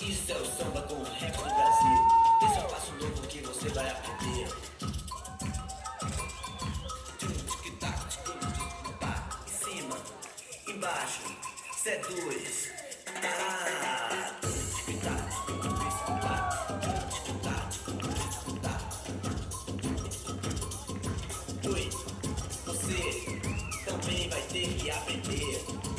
Isso é o samba com o Brasil. Esse é o passo novo que você vai aprender. Em cima, embaixo, cê é. Ah. Oi, você também vai ter que aprender.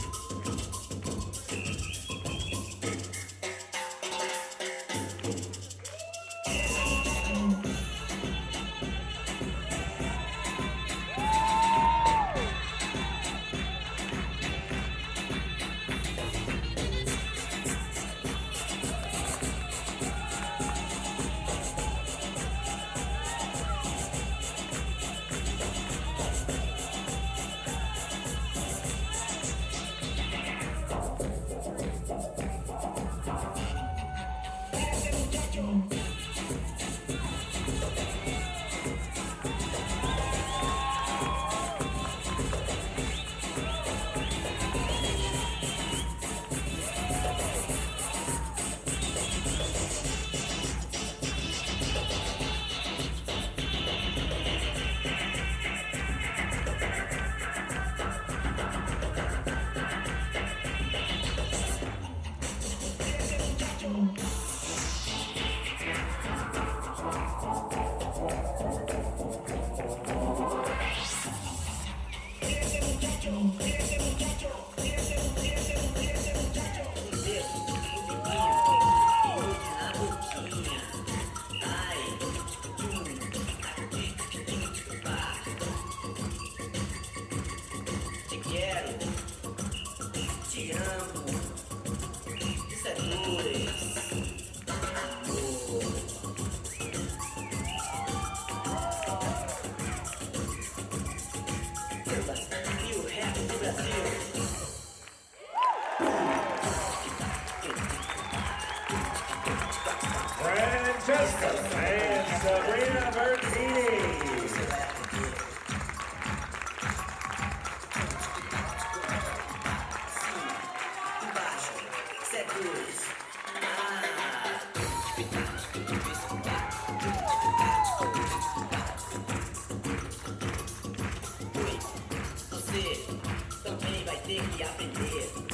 O rap do Brasil. Francesca and Sabrina Bertini. Você também vai ter que aprender.